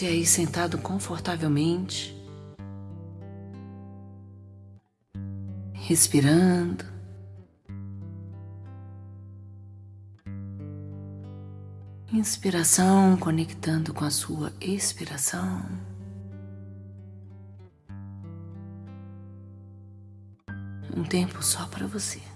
Você aí sentado confortavelmente, respirando. Inspiração conectando com a sua expiração. Um tempo só para você.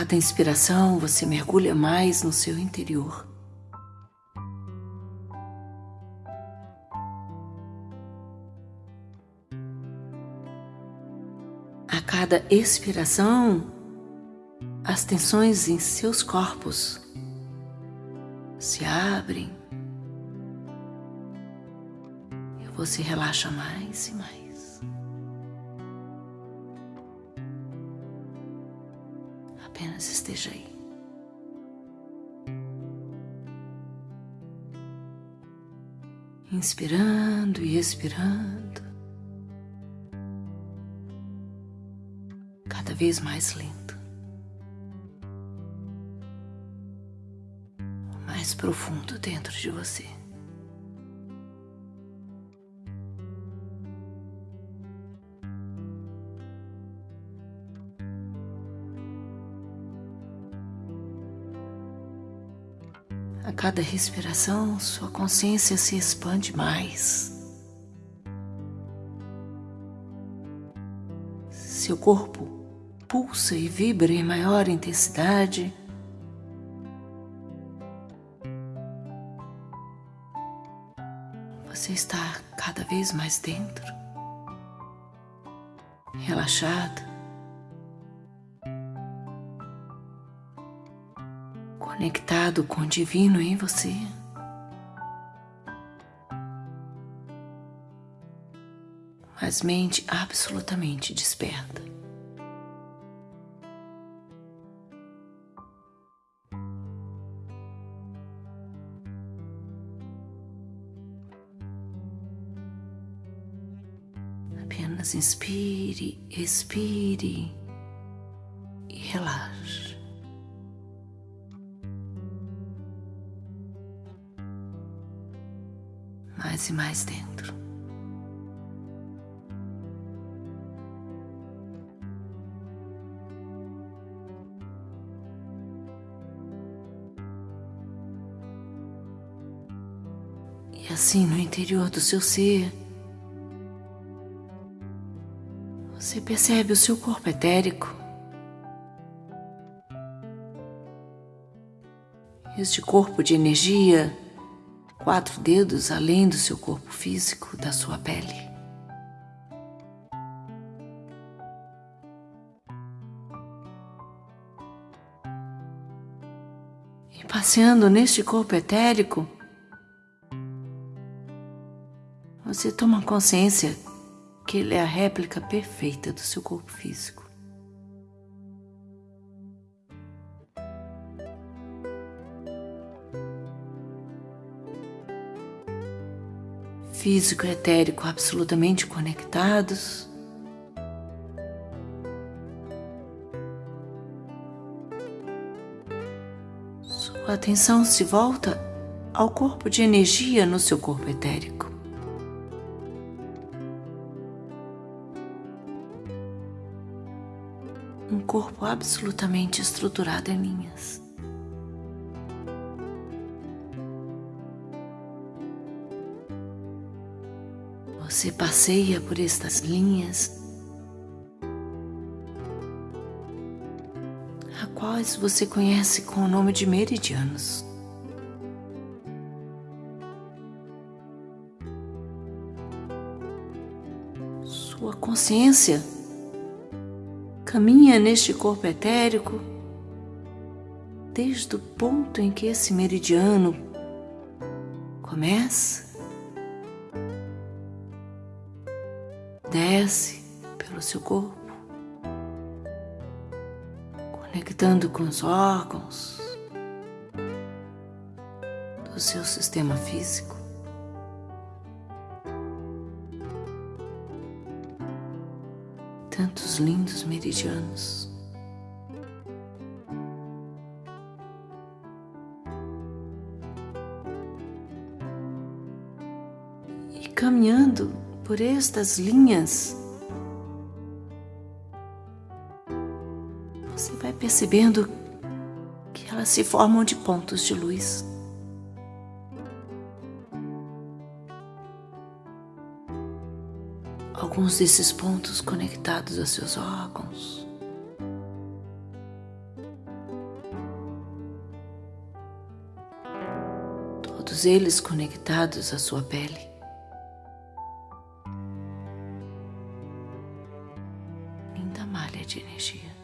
Cada inspiração você mergulha mais no seu interior. A cada expiração, as tensões em seus corpos se abrem e você relaxa mais e mais. Apenas esteja aí. Inspirando e expirando. Cada vez mais lento. Mais profundo dentro de você. Cada respiração, sua consciência se expande mais. Seu corpo pulsa e vibra em maior intensidade. Você está cada vez mais dentro, relaxado. Conectado com o divino em você. Mas mente absolutamente desperta. Apenas inspire, expire mais e mais dentro. E assim no interior do seu ser, você percebe o seu corpo etérico. Este corpo de energia quatro dedos além do seu corpo físico, da sua pele. E passeando neste corpo etérico, você toma consciência que ele é a réplica perfeita do seu corpo físico. Físico e etérico absolutamente conectados. Sua atenção se volta ao corpo de energia no seu corpo etérico. Um corpo absolutamente estruturado em linhas. Você passeia por estas linhas, a quais você conhece com o nome de meridianos. Sua consciência caminha neste corpo etérico desde o ponto em que esse meridiano começa desce pelo seu corpo, conectando com os órgãos do seu sistema físico. Tantos lindos meridianos. E caminhando por estas linhas, você vai percebendo que elas se formam de pontos de luz. Alguns desses pontos conectados a seus órgãos. Todos eles conectados à sua pele. De energia.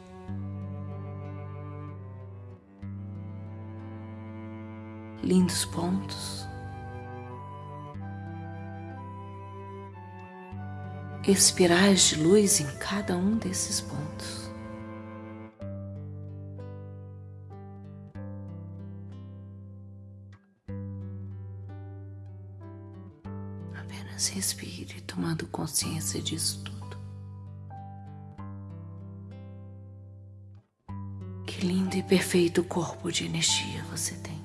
lindos pontos. Espirais de luz em cada um desses pontos. Apenas respire, tomando consciência disso tudo. E perfeito corpo de energia você tem.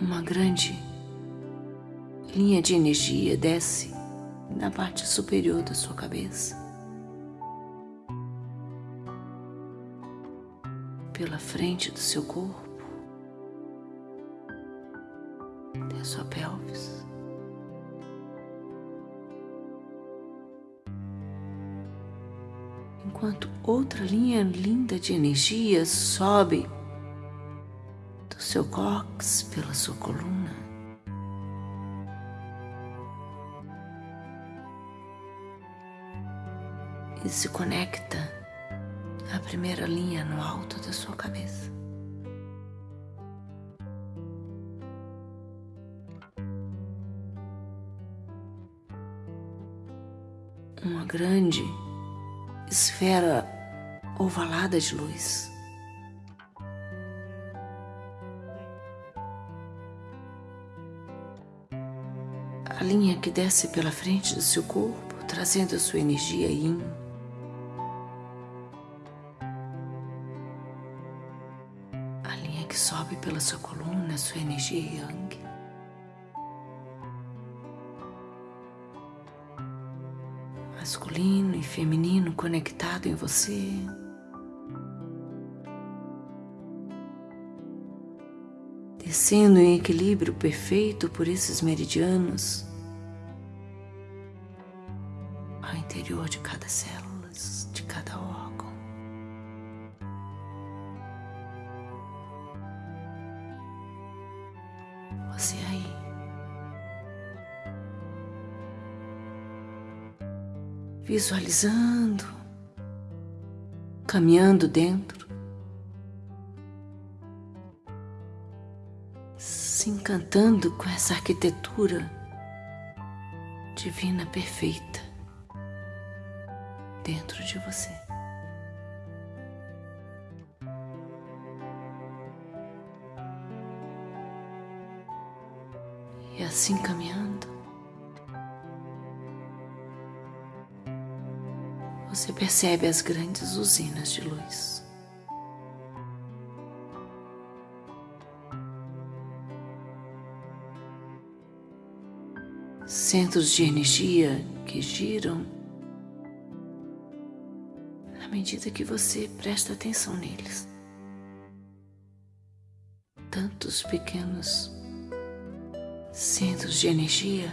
uma grande linha de energia desce na parte superior da sua cabeça, pela frente do seu corpo, da sua pelvis. Enquanto outra linha linda de energia sobe seu cóccix, pela sua coluna. E se conecta à primeira linha no alto da sua cabeça. Uma grande esfera ovalada de luz. a linha que desce pela frente do seu corpo, trazendo a sua energia yin. A linha que sobe pela sua coluna, sua energia yang. Masculino e feminino conectado em você. descendo em equilíbrio perfeito por esses meridianos, interior de cada célula, Visualizando, caminhando dentro, se encantando com essa arquitetura divina perfeita dentro de você. E assim caminhando, você percebe as grandes usinas de luz. Centros de energia que giram medida que você presta atenção neles. Tantos pequenos centros de energia,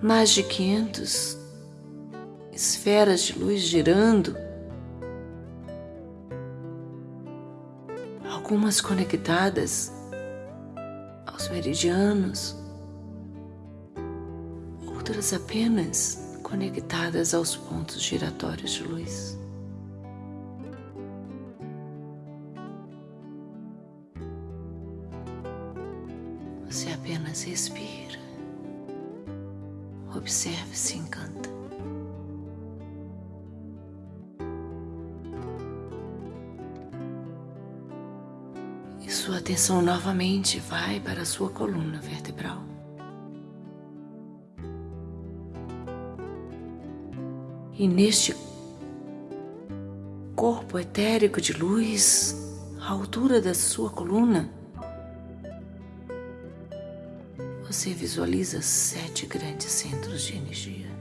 mais de 500 esferas de luz girando, algumas conectadas aos meridianos, outras apenas conectadas aos pontos giratórios de luz. Você apenas respira, observe e se encanta. Atenção novamente vai para a sua coluna vertebral. E neste corpo etérico de luz à altura da sua coluna, você visualiza sete grandes centros de energia.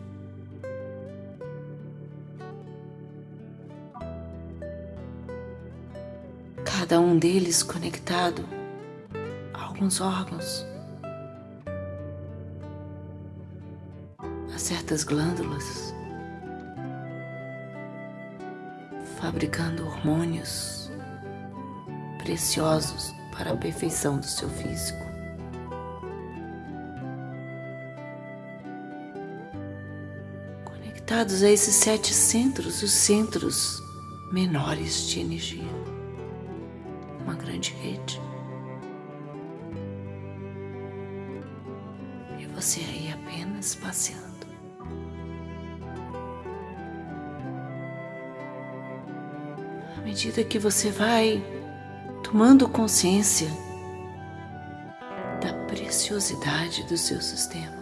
Cada um deles conectado a alguns órgãos, a certas glândulas, fabricando hormônios preciosos para a perfeição do seu físico. Conectados a esses sete centros, os centros menores de energia, grande rede. E você aí apenas passeando. À medida que você vai tomando consciência da preciosidade dos seus sistemas,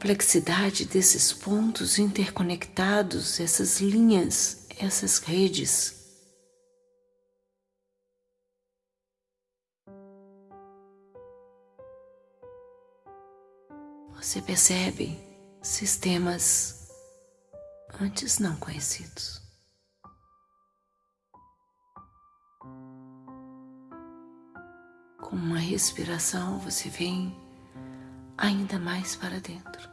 complexidade desses pontos interconectados, essas linhas, essas redes. Você percebe sistemas antes não conhecidos. Com uma respiração, você vem ainda mais para dentro.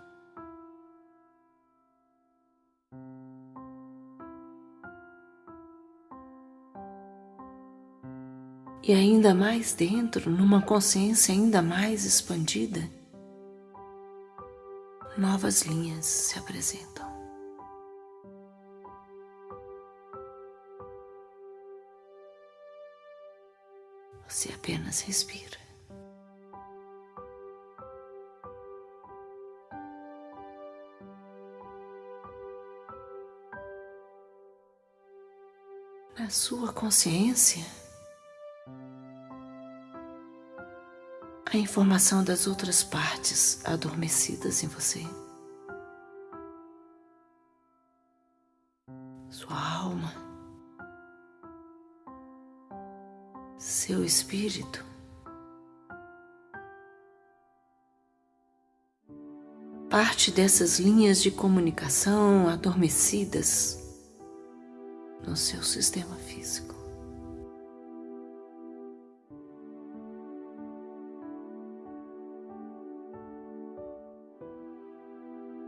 E ainda mais dentro, numa consciência ainda mais expandida, novas linhas se apresentam. Você apenas respira. Na sua consciência, a informação das outras partes adormecidas em você. Sua alma. seu espírito. Parte dessas linhas de comunicação adormecidas no seu sistema físico.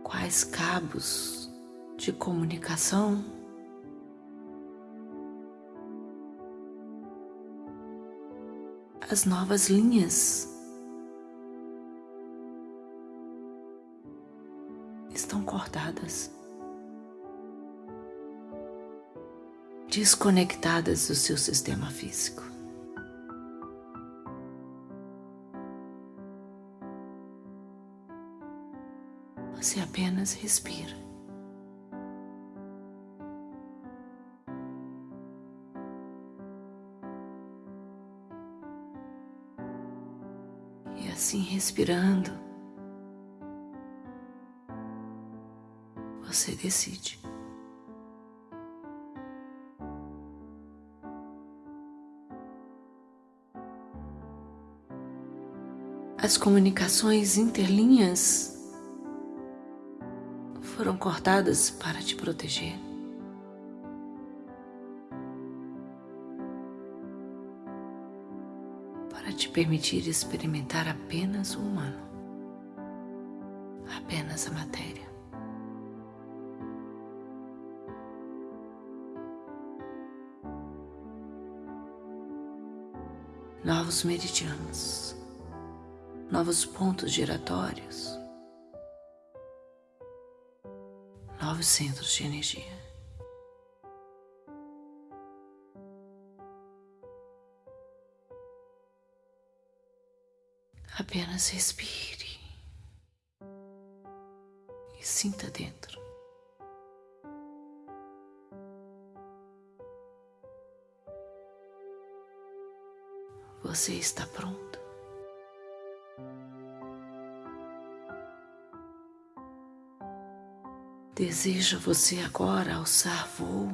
Quais cabos de comunicação as novas linhas. Estão cortadas, desconectadas do seu sistema físico. Você apenas respira. assim respirando, você decide. As comunicações interlinhas foram cortadas para te proteger. te permitir experimentar apenas o humano, apenas a matéria. Novos meridianos, novos pontos giratórios, novos centros de energia. Apenas respire e sinta dentro. Você está pronto. Deseja você agora alçar voo,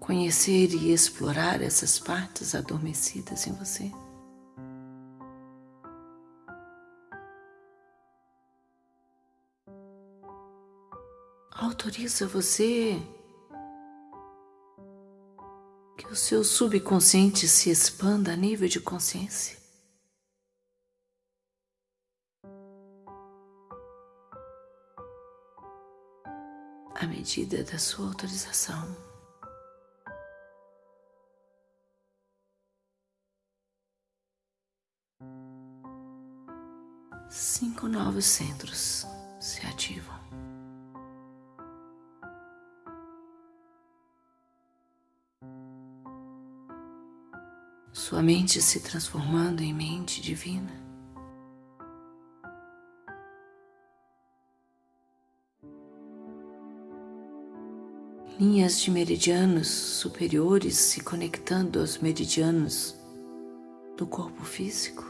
conhecer e explorar essas partes adormecidas em você. Autoriza você que o seu subconsciente se expanda a nível de consciência. Medida da sua autorização. Cinco novos centros se ativam. Sua mente se transformando em mente divina. Linhas de meridianos superiores se conectando aos meridianos do corpo físico,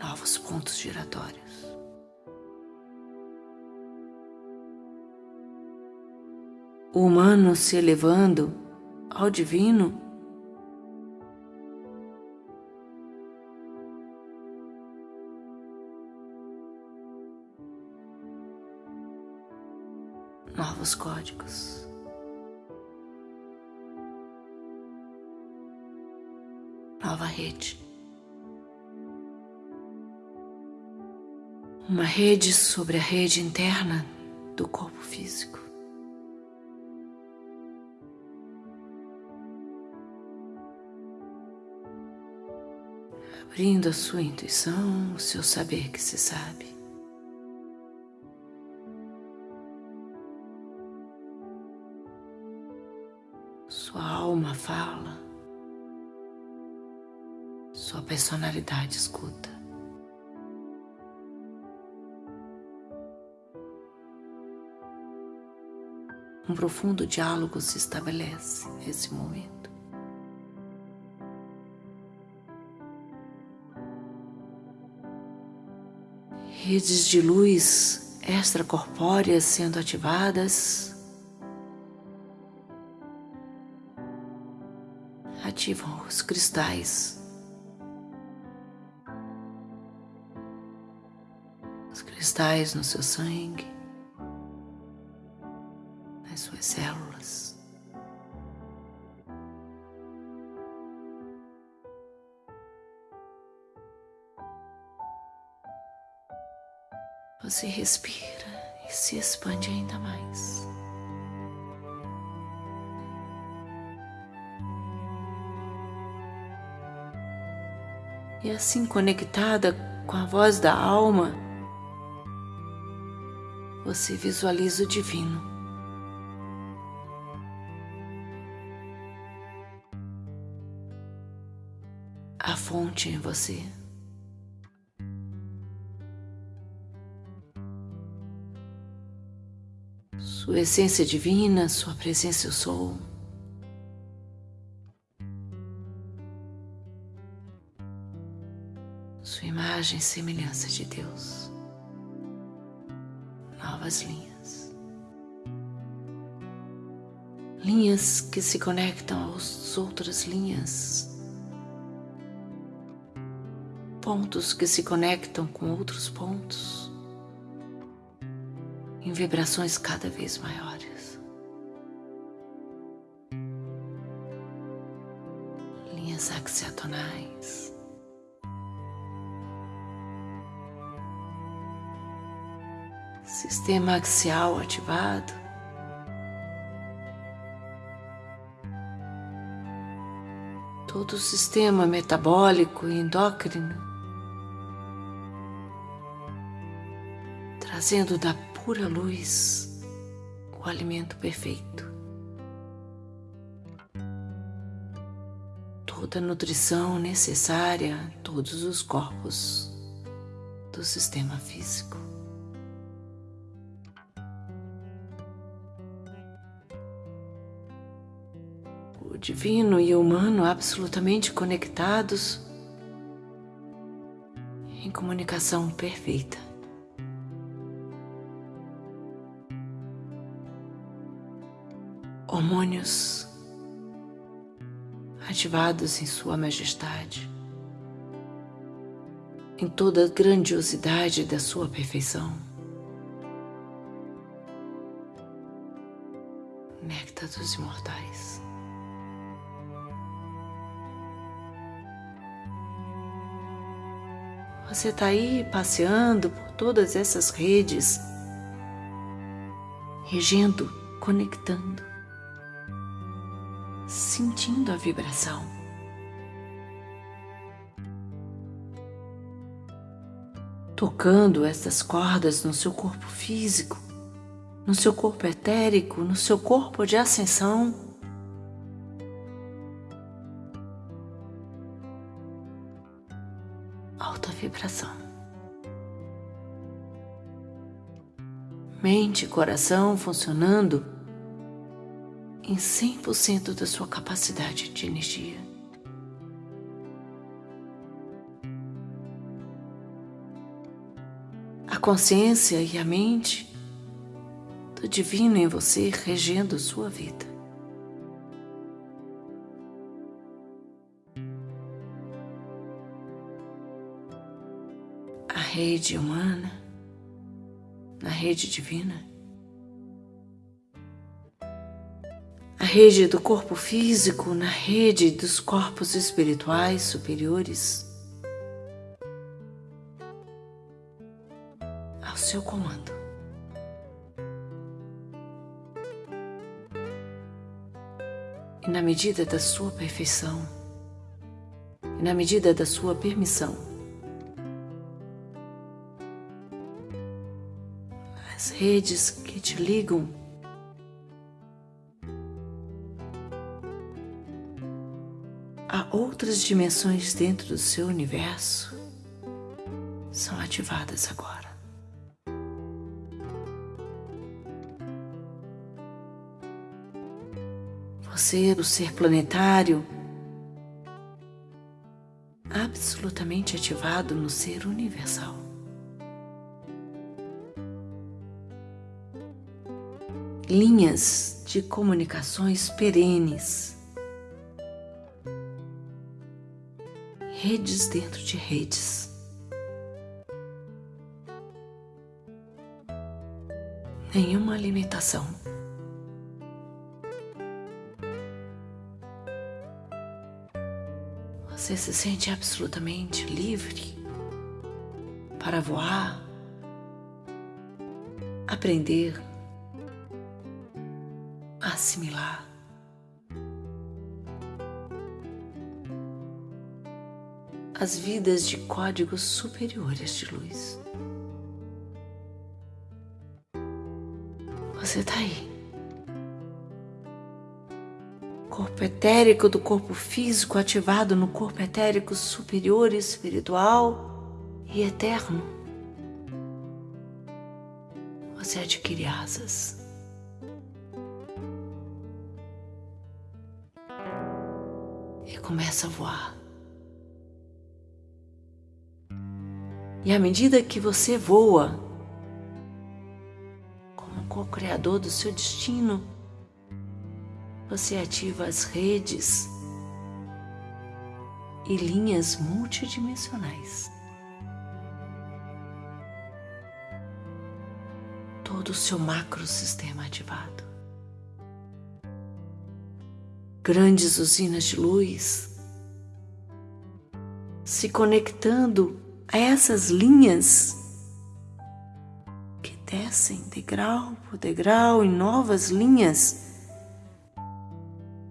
novos pontos giratórios. O humano se elevando ao divino novos códigos. Nova rede. Uma rede sobre a rede interna do corpo físico. Abrindo a sua intuição, o seu saber que se sabe. Personalidade escuta. Um profundo diálogo se estabelece nesse momento. Redes de luz extracorpóreas sendo ativadas ativam os cristais. Cristais no seu sangue, nas suas células. Você respira e se expande ainda mais. e assim conectada com a voz da alma, você visualiza o divino. A fonte em você. Sua essência divina, sua presença eu sou. sua imagem e semelhança de Deus. Novas linhas. Linhas que se conectam às outras linhas. Pontos que se conectam com outros pontos. Em vibrações cada vez maiores. Linhas axiatonais. Sistema axial ativado. Todo o sistema metabólico e endócrino, trazendo da pura luz o alimento perfeito. Toda a nutrição necessária a todos os corpos do sistema físico. Divino e humano absolutamente conectados em comunicação perfeita. Hormônios ativados em Sua Majestade, em toda a grandiosidade da Sua perfeição. Néctar dos Imortais. Você está aí passeando por todas essas redes, regendo, conectando, sentindo a vibração. Tocando essas cordas no seu corpo físico, no seu corpo etérico, no seu corpo de ascensão. Vibração. Mente e coração funcionando em 100% da sua capacidade de energia. A consciência e a mente do divino em você regendo sua vida. Rede humana, na rede divina. A rede do corpo físico na rede dos corpos espirituais superiores. Ao seu comando. E na medida da sua perfeição, e na medida da sua permissão, as redes que te ligam. A outras dimensões dentro do seu universo são ativadas agora. Você, o ser planetário, absolutamente ativado no ser universal. Linhas de comunicações perenes, redes dentro de redes. Nenhuma limitação. Você se sente absolutamente livre para voar, aprender, assimilar. As vidas de códigos superiores de luz. Você está aí. Corpo etérico do corpo físico ativado no corpo etérico superior, espiritual e eterno. Você adquire asas. Começa a voar. E à medida que você voa, como co-criador do seu destino, você ativa as redes e linhas multidimensionais. Todo o seu macrosistema ativado grandes usinas de luz, se conectando a essas linhas que descem degrau por degrau em novas linhas,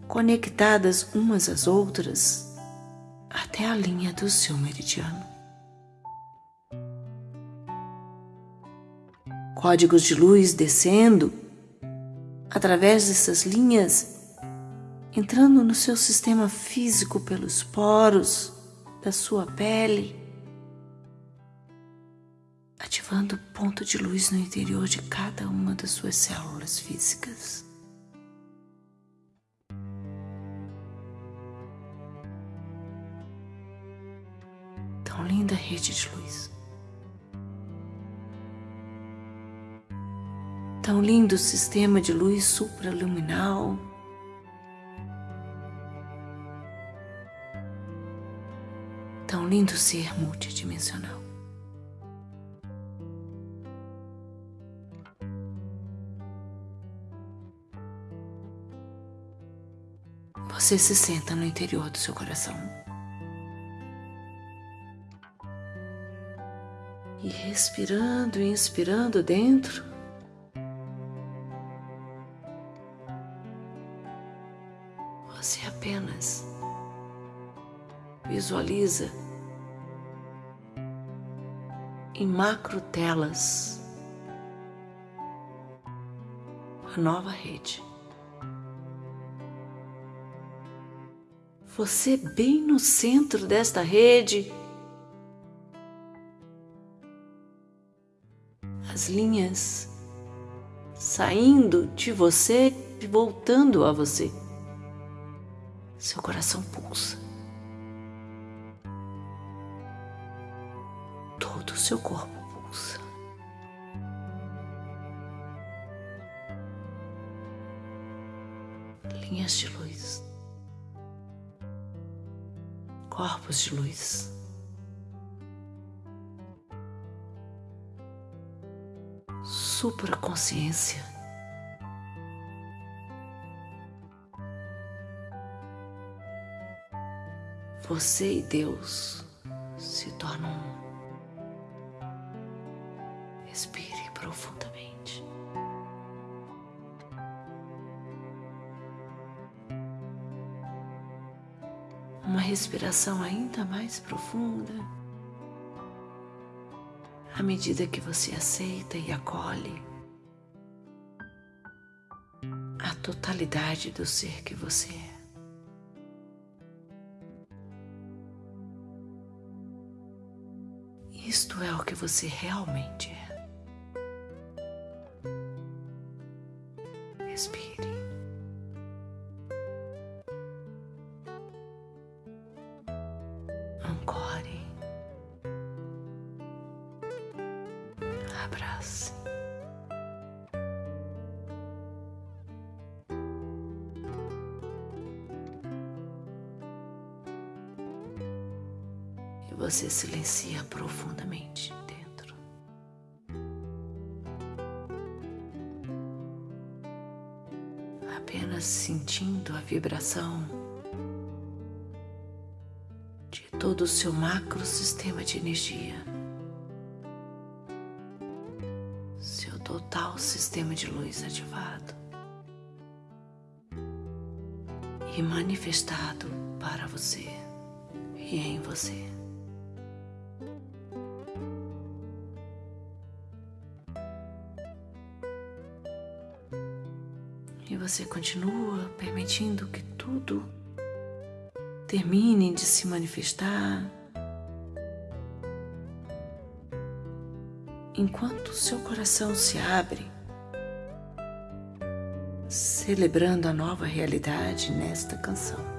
conectadas umas às outras até a linha do seu meridiano. Códigos de luz descendo através dessas linhas entrando no seu sistema físico pelos poros da sua pele, ativando o ponto de luz no interior de cada uma das suas células físicas. Tão linda rede de luz. Tão lindo sistema de luz supraluminal. Tão lindo ser multidimensional. Você se senta no interior do seu coração. E respirando e inspirando dentro, você apenas visualiza em macro telas a nova rede. Você bem no centro desta rede. As linhas saindo de você e voltando a você. Seu coração pulsa. Seu corpo pulsa. Linhas de luz corpos de luz. Supraconsciência. Você e Deus se tornam um. Respire profundamente. uma respiração ainda mais profunda. À medida que você aceita e acolhe a totalidade do ser que você é. Isto é o que você realmente é. Você silencia profundamente dentro. Apenas sentindo a vibração de todo o seu macro sistema de energia. total sistema de luz ativado e manifestado para você e em você. Você continua permitindo que tudo termine de se manifestar enquanto seu coração se abre, celebrando a nova realidade nesta canção.